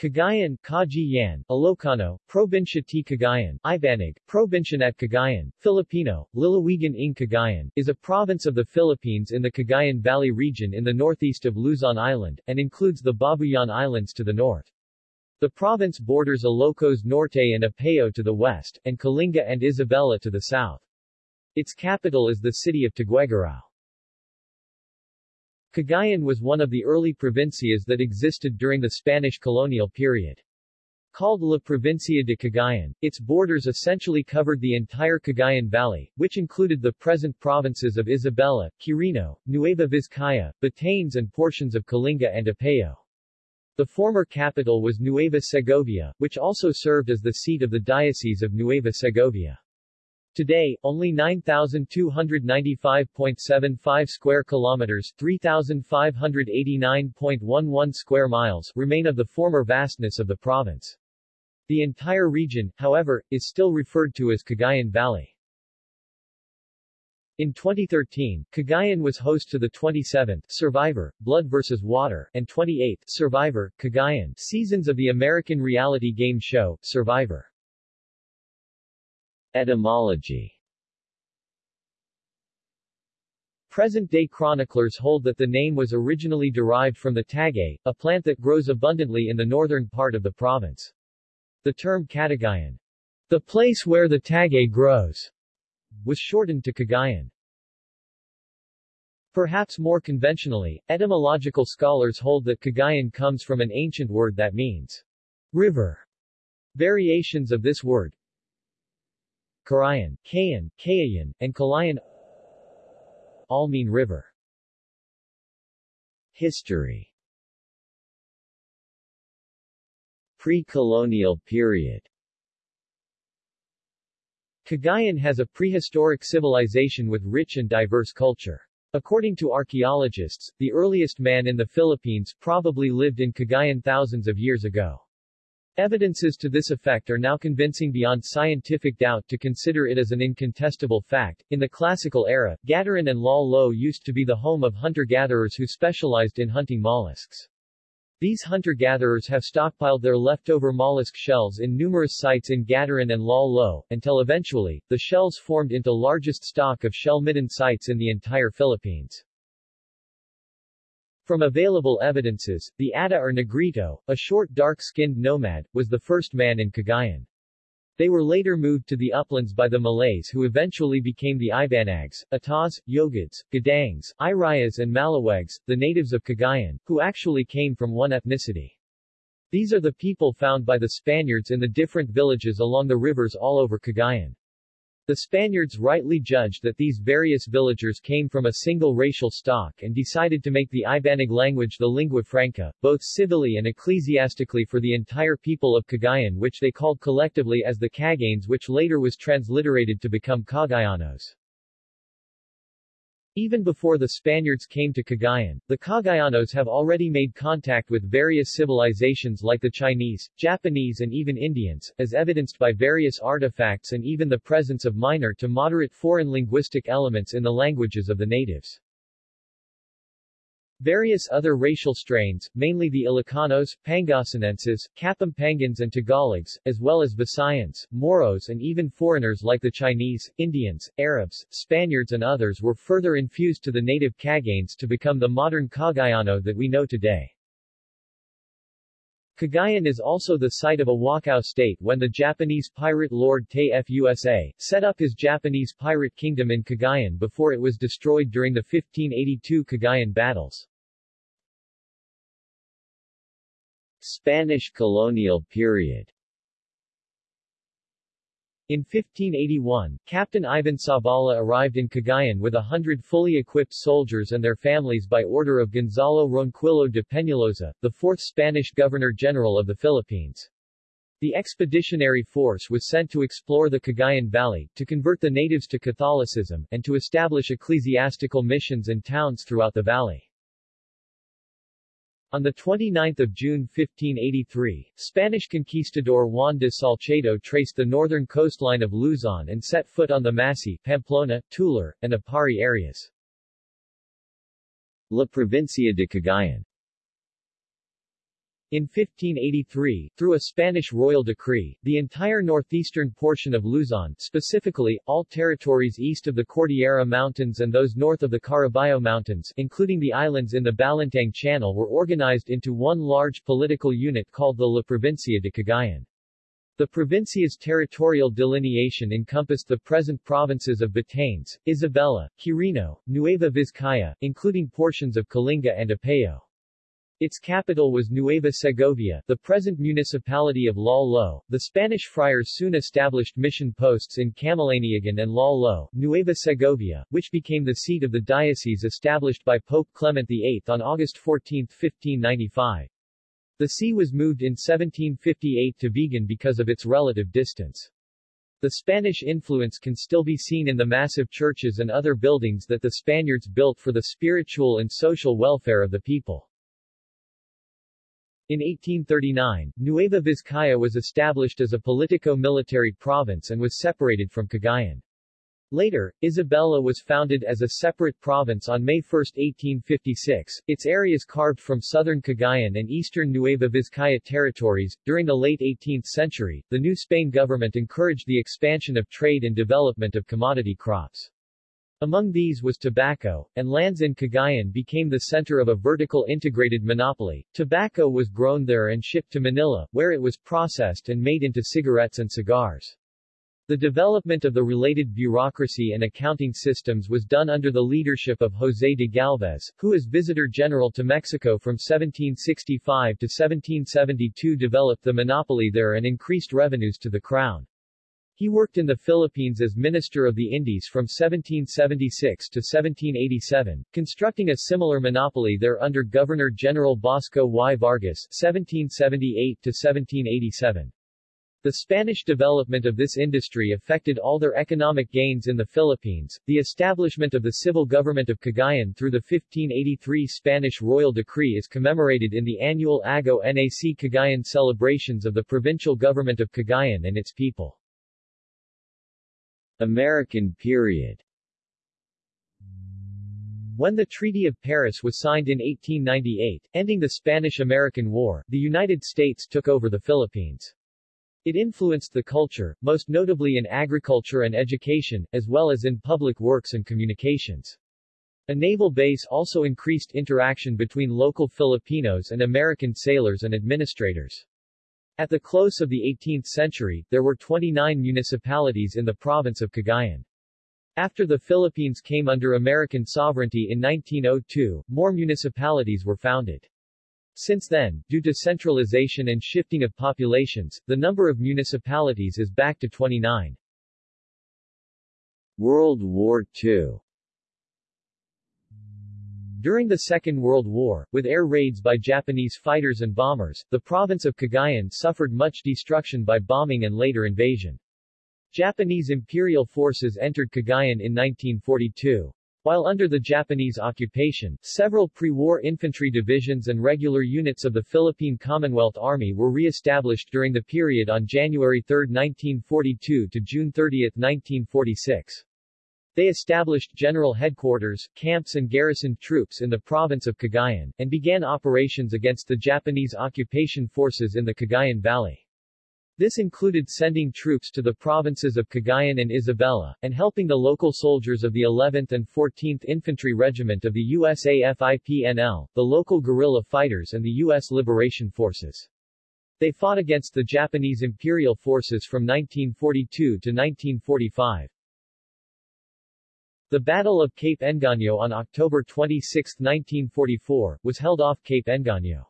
Cagayan, Kaji Yan, Ilocano, Probinsya T. Cagayan, Ibanag, Probinsya at Cagayan, Filipino, Lalawigan ng Cagayan, is a province of the Philippines in the Cagayan Valley region in the northeast of Luzon Island, and includes the Babuyan Islands to the north. The province borders Ilocos Norte and Apayao to the west, and Kalinga and Isabela to the south. Its capital is the city of Tuguegarao. Cagayan was one of the early provincias that existed during the Spanish colonial period. Called La Provincia de Cagayan, its borders essentially covered the entire Cagayan Valley, which included the present provinces of Isabela, Quirino, Nueva Vizcaya, Batanes and portions of Kalinga and Apayao. The former capital was Nueva Segovia, which also served as the seat of the Diocese of Nueva Segovia. Today, only 9,295.75 square kilometers 3,589.11 square miles remain of the former vastness of the province. The entire region, however, is still referred to as Cagayan Valley. In 2013, Cagayan was host to the 27th Survivor, Blood vs. Water, and 28th Survivor, Cagayan seasons of the American reality game show, Survivor. Etymology Present-day chroniclers hold that the name was originally derived from the tagay, a plant that grows abundantly in the northern part of the province. The term Catagayan, the place where the tagay grows, was shortened to Cagayan. Perhaps more conventionally, etymological scholars hold that Cagayan comes from an ancient word that means river. Variations of this word, Karayan, Kayan, Kayayan, and Kalayan all mean river. History Pre-colonial period Cagayan has a prehistoric civilization with rich and diverse culture. According to archaeologists, the earliest man in the Philippines probably lived in Cagayan thousands of years ago. Evidences to this effect are now convincing beyond scientific doubt to consider it as an incontestable fact. In the classical era, Gattaran and Lal Lo used to be the home of hunter-gatherers who specialized in hunting mollusks. These hunter-gatherers have stockpiled their leftover mollusk shells in numerous sites in Gattaran and Lal Lo, until eventually, the shells formed into largest stock of shell-midden sites in the entire Philippines. From available evidences, the Ata or Negrito, a short dark-skinned nomad, was the first man in Cagayan. They were later moved to the uplands by the Malays who eventually became the Ibanags, Atas, Yogads, Gadangs, Irayas and Malawegs, the natives of Cagayan, who actually came from one ethnicity. These are the people found by the Spaniards in the different villages along the rivers all over Cagayan. The Spaniards rightly judged that these various villagers came from a single racial stock and decided to make the Ibanag language the lingua franca, both civilly and ecclesiastically for the entire people of Cagayan which they called collectively as the Caganes which later was transliterated to become Cagayanos. Even before the Spaniards came to Cagayan, the Cagayanos have already made contact with various civilizations like the Chinese, Japanese and even Indians, as evidenced by various artifacts and even the presence of minor to moderate foreign linguistic elements in the languages of the natives. Various other racial strains, mainly the Ilocanos, Pangasinenses, Kapampangans and Tagalogs, as well as Visayans, Moros and even foreigners like the Chinese, Indians, Arabs, Spaniards and others were further infused to the native Caganes to become the modern Cagayano that we know today. Cagayan is also the site of a Wokou state when the Japanese pirate lord Tay-Fusa set up his Japanese pirate kingdom in Cagayan before it was destroyed during the 1582 Cagayan battles. Spanish colonial period in 1581, Captain Ivan Zabala arrived in Cagayan with a hundred fully equipped soldiers and their families by order of Gonzalo Ronquillo de Peñalosa, the fourth Spanish Governor-General of the Philippines. The expeditionary force was sent to explore the Cagayan Valley, to convert the natives to Catholicism, and to establish ecclesiastical missions and towns throughout the valley. On 29 June 1583, Spanish conquistador Juan de Salcedo traced the northern coastline of Luzon and set foot on the Massi, Pamplona, Tular, and Aparri areas. La Provincia de Cagayan In 1583, through a Spanish royal decree, the entire northeastern portion of Luzon, specifically, all territories east of the Cordillera Mountains and those north of the Caraballo Mountains, including the islands in the Balintang Channel were organized into one large political unit called the La Provincia de Cagayan. The provincia's territorial delineation encompassed the present provinces of Batanes, Isabela, Quirino, Nueva Vizcaya, including portions of Kalinga and Apayao. Its capital was Nueva Segovia, the present municipality of Lal Lo. The Spanish friars soon established mission posts in Camalaniugan and Lal Lo, Nueva Segovia, which became the seat of the diocese established by Pope Clement VIII on August 14, 1595. The see was moved in 1758 to Vigan because of its relative distance. The Spanish influence can still be seen in the massive churches and other buildings that the Spaniards built for the spiritual and social welfare of the people. In 1839, Nueva Vizcaya was established as a politico-military province and was separated from Cagayan. Later, Isabela was founded as a separate province on May 1, 1856, its areas carved from southern Cagayan and eastern Nueva Vizcaya territories. During the late 18th century, the New Spain government encouraged the expansion of trade and development of commodity crops. Among these was tobacco, and lands in Cagayan became the center of a vertical integrated monopoly. Tobacco was grown there and shipped to Manila, where it was processed and made into cigarettes and cigars. The development of the related bureaucracy and accounting systems was done under the leadership of José de Galvez, who as Visitor General to Mexico from 1765 to 1772 developed the monopoly there and increased revenues to the crown. He worked in the Philippines as Minister of the Indies from 1776 to 1787, constructing a similar monopoly there under Governor-General Basco y Vargas 1778 to 1787. The Spanish development of this industry affected all their economic gains in the Philippines. The establishment of the civil government of Cagayan through the 1583 Spanish royal decree is commemorated in the annual Aggao Nac Cagayan celebrations of the provincial government of Cagayan and its people. American period when the Treaty of Paris was signed in 1898, ending the Spanish-American War, the United States took over the Philippines. It influenced the culture, most notably in agriculture and education, as well as in public works and communications. A naval base also increased interaction between local Filipinos and American sailors and administrators. At the close of the 18th century, there were 29 municipalities in the province of Cagayan. After the Philippines came under American sovereignty in 1902, more municipalities were founded. Since then, due to centralization and shifting of populations, the number of municipalities is back to 29. World War II during the Second World War, with air raids by Japanese fighters and bombers, the province of Cagayan suffered much destruction by bombing and later invasion. Japanese imperial forces entered Cagayan in 1942. While under the Japanese occupation, several pre-war infantry divisions and regular units of the Philippine Commonwealth Army were re-established during the period on January 3, 1942 to June 30, 1946. They established general headquarters, camps and garrisoned troops in the province of Cagayan, and began operations against the Japanese occupation forces in the Cagayan Valley. This included sending troops to the provinces of Cagayan and Isabela, and helping the local soldiers of the 11th and 14th Infantry Regiment of the USAFIPNL, the local guerrilla fighters and the U.S. Liberation Forces. They fought against the Japanese imperial forces from 1942 to 1945. The Battle of Cape Engano on October 26, 1944, was held off Cape Engano.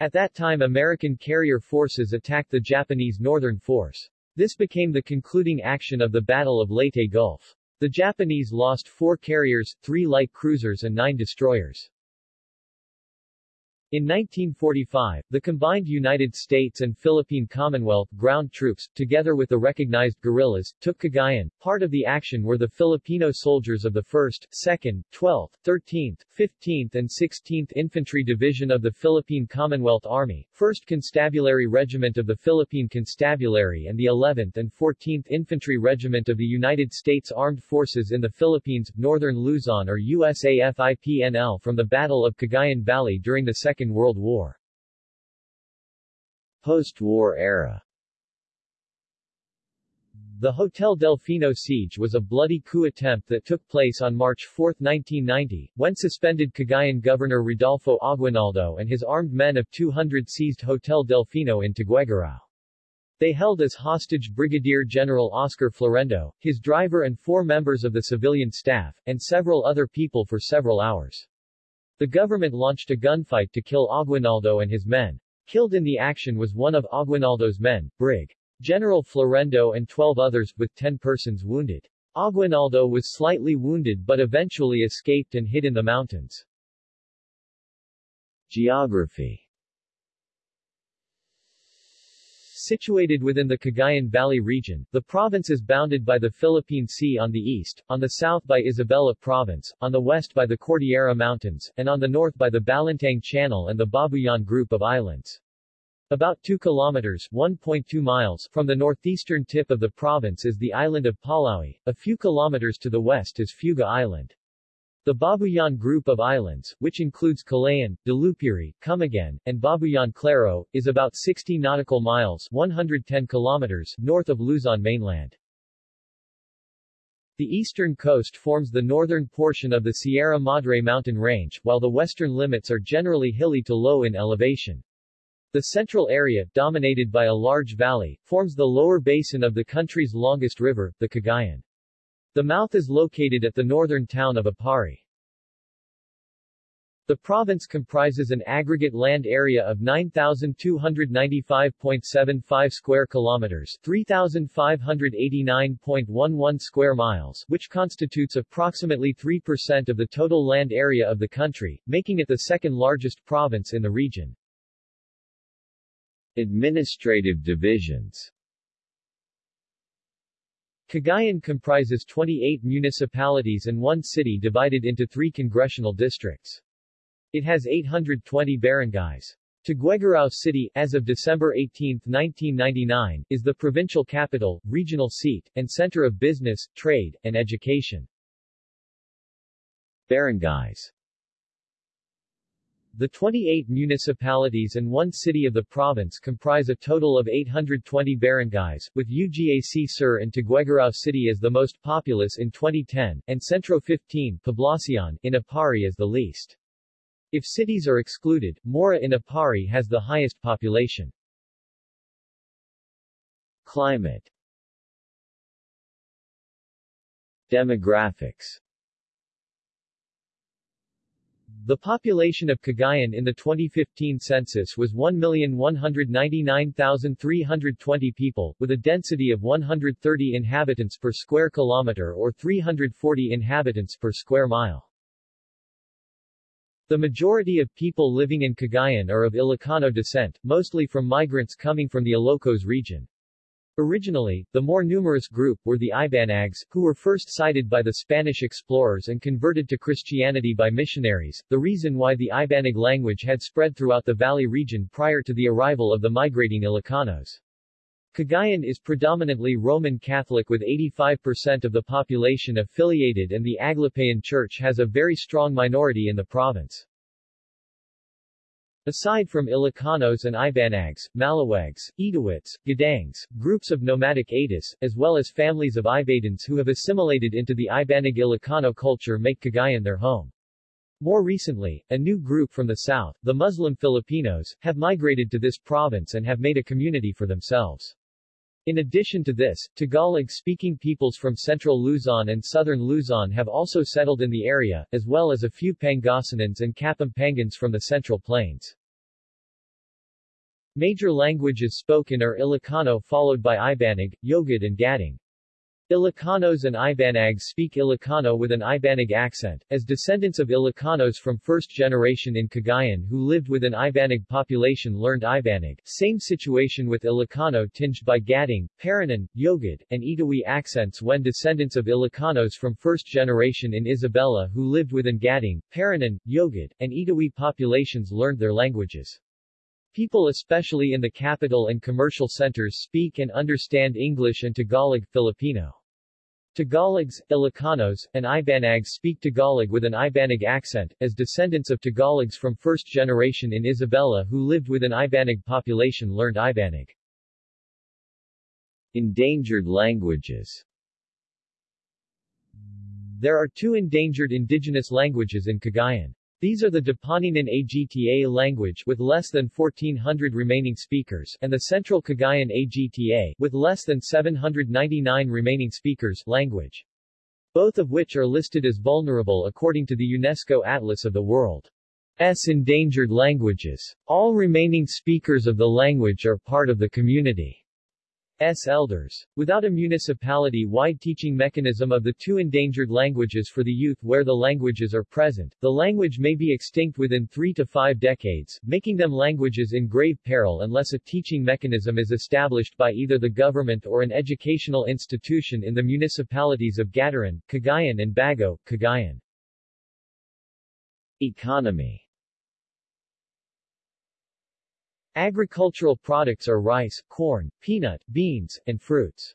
At that time American carrier forces attacked the Japanese Northern Force. This became the concluding action of the Battle of Leyte Gulf. The Japanese lost four carriers, three light cruisers and nine destroyers. In 1945, the combined United States and Philippine Commonwealth ground troops, together with the recognized guerrillas, took Cagayan. Part of the action were the Filipino soldiers of the 1st, 2nd, 12th, 13th, 15th and 16th Infantry Division of the Philippine Commonwealth Army, 1st Constabulary Regiment of the Philippine Constabulary and the 11th and 14th Infantry Regiment of the United States Armed Forces in the Philippines, Northern Luzon or USAFIPNL from the Battle of Cagayan Valley during the Second Second World War. Post-war era the Hotel Delfino siege was a bloody coup attempt that took place on March 4, 1990, when suspended Cagayan Governor Rodolfo Aguinaldo and his armed men of 200 seized Hotel Delfino in Tuguegarao. They held as hostage Brigadier General Oscar Florendo, his driver and four members of the civilian staff, and several other people for several hours. The government launched a gunfight to kill Aguinaldo and his men. Killed in the action was one of Aguinaldo's men, Brig. General Florendo and 12 others, with 10 persons wounded. Aguinaldo was slightly wounded but eventually escaped and hid in the mountains. Geography Situated within the Cagayan Valley region, the province is bounded by the Philippine Sea on the east, on the south by Isabela Province, on the west by the Cordillera Mountains, and on the north by the Balintang Channel and the Babuyan Group of Islands. About 2 kilometers 1.2 miles from the northeastern tip of the province is the island of Palaui, a few kilometers to the west is Fuga Island. The Babuyan group of islands, which includes Calayan, Dalupiri, Camiguin, and Babuyan Claro, is about 60 nautical miles 110 kilometers north of Luzon mainland. The eastern coast forms the northern portion of the Sierra Madre mountain range, while the western limits are generally hilly to low in elevation. The central area, dominated by a large valley, forms the lower basin of the country's longest river, the Cagayan. The mouth is located at the northern town of Aparri. The province comprises an aggregate land area of 9,295.75 square kilometers 3,589.11 square miles, which constitutes approximately 3% of the total land area of the country, making it the second largest province in the region. Administrative divisions Cagayan comprises 28 municipalities and one city divided into three congressional districts. It has 820 barangays. Tuguegarao City, as of December 18, 1999, is the provincial capital, regional seat, and center of business, trade, and education. Barangays the 28 municipalities and one city of the province comprise a total of 820 barangays, with UGAC Sur and Tuguegarao City as the most populous in 2010, and Centro 15 Poblacion in Aparri as the least. If cities are excluded, Maura in Aparri has the highest population. Climate Demographics the population of Cagayan in the 2015 census was 1,199,320 people, with a density of 130 inhabitants per square kilometer or 340 inhabitants per square mile. The majority of people living in Cagayan are of Ilocano descent, mostly from migrants coming from the Ilocos region. Originally, the more numerous group were the Ibanags, who were first sighted by the Spanish explorers and converted to Christianity by missionaries, the reason why the Ibanag language had spread throughout the valley region prior to the arrival of the migrating Ilocanos. Cagayan is predominantly Roman Catholic with 85% of the population affiliated and the Aglipayan Church has a very strong minority in the province. Aside from Ilocanos and Ibanags, Malawags, Itawits, Gadangs, groups of nomadic Atis, as well as families of Ivatans who have assimilated into the Ibanag Ilocano culture make Cagayan their home. More recently, a new group from the south, the Muslim Filipinos, have migrated to this province and have made a community for themselves. In addition to this, Tagalog-speaking peoples from central Luzon and southern Luzon have also settled in the area, as well as a few Pangasinans and Kapampangans from the Central Plains. Major languages spoken are Ilocano followed by Ibanag, Yogad and Gadang. Ilocanos and Ibanags speak Ilocano with an Ibanag accent, as descendants of Ilocanos from first generation in Cagayan who lived with an Ibanag population learned Ibanag, same situation with Ilocano tinged by Gadang, Paranan, Yogad, and Itawi accents when descendants of Ilocanos from first generation in Isabela who lived within Gadang, Paranan, Yogad, and Itawi populations learned their languages. People especially in the capital and commercial centers speak and understand English and Tagalog, Filipino. Tagalogs, Ilocanos, and Ibanags speak Tagalog with an Ibanag accent, as descendants of Tagalogs from first generation in Isabela who lived with an Ibanag population learned Ibanag. Endangered languages There are two endangered indigenous languages in Cagayan. These are the Dupaninan Agta language with less than 1400 remaining speakers and the Central Cagayan Agta with less than 799 remaining speakers language. Both of which are listed as vulnerable according to the UNESCO Atlas of the World's endangered languages. All remaining speakers of the language are part of the community. S. elders. Without a municipality-wide teaching mechanism of the two endangered languages for the youth where the languages are present, the language may be extinct within three to five decades, making them languages in grave peril unless a teaching mechanism is established by either the government or an educational institution in the municipalities of Gattaran, Cagayan and Baggao, Cagayan. Economy Agricultural products are rice, corn, peanut, beans, and fruits.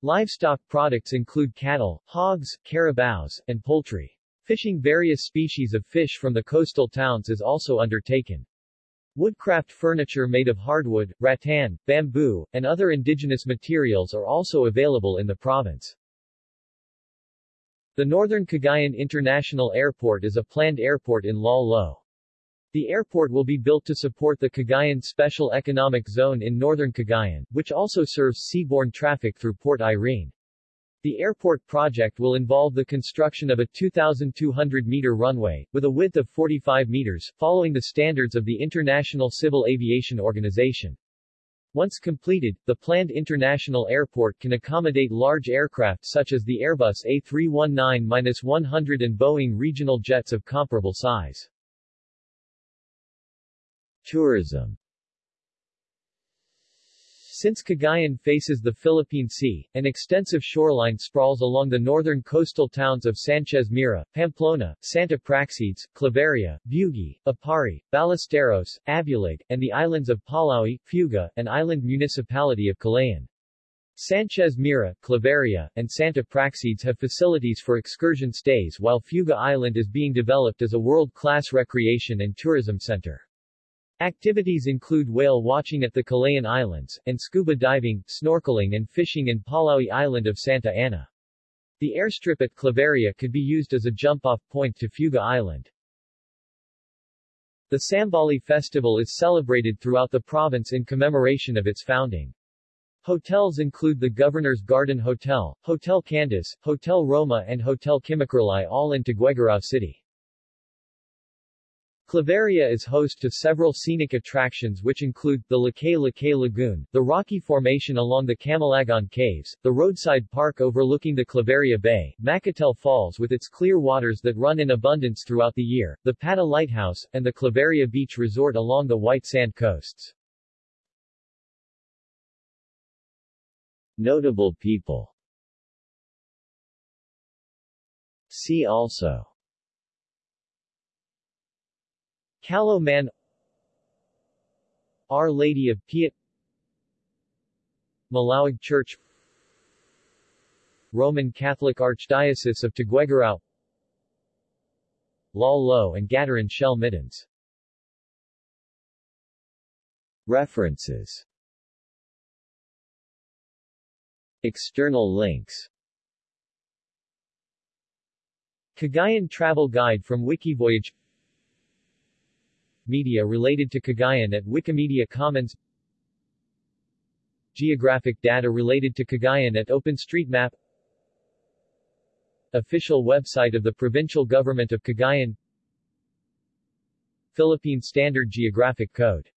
Livestock products include cattle, hogs, carabaos, and poultry. Fishing various species of fish from the coastal towns is also undertaken. Woodcraft furniture made of hardwood, rattan, bamboo, and other indigenous materials are also available in the province. The Northern Cagayan International Airport is a planned airport in Lal. The airport will be built to support the Cagayan Special Economic Zone in northern Cagayan, which also serves seaborne traffic through Port Irene. The airport project will involve the construction of a 2,200-meter runway, with a width of 45 meters, following the standards of the International Civil Aviation Organization. Once completed, the planned international airport can accommodate large aircraft such as the Airbus A319-100 and Boeing regional jets of comparable size. Tourism since Cagayan faces the Philippine Sea, an extensive shoreline sprawls along the northern coastal towns of Sanchez Mira, Pamplona, Santa Praxedes, Claveria, Buguey, Aparri, Ballesteros, Abulug, and the islands of Palaui, Fuga, and island municipality of Calayan. Sanchez Mira, Claveria, and Santa Praxedes have facilities for excursion stays while Fuga Island is being developed as a world-class recreation and tourism center. Activities include whale watching at the Calayan Islands, and scuba diving, snorkeling and fishing in Palaui Island of Santa Ana. The airstrip at Claveria could be used as a jump-off point to Fuga Island. The Sambali festival is celebrated throughout the province in commemoration of its founding. Hotels include the Governor's Garden Hotel, Hotel Candace, Hotel Roma and Hotel Kimakralay all in Tuguegarao City. Claveria is host to several scenic attractions which include, the Lakay Lakay Lagoon, the rocky formation along the Camalagon Caves, the roadside park overlooking the Claveria Bay, Macatel Falls with its clear waters that run in abundance throughout the year, the Pata Lighthouse, and the Claveria Beach Resort along the white sand coasts. Notable people See also Callao Man Our Lady of Piat Malawag Church Roman Catholic Archdiocese of Tuguegarao Lal Lo and Gattaran Shell Middens. References. External links. Cagayan Travel Guide from Wikivoyage Media related to Cagayan at Wikimedia Commons. Geographic data related to Cagayan at OpenStreetMap. Official website of the Provincial Government of Cagayan. Philippine Standard Geographic Code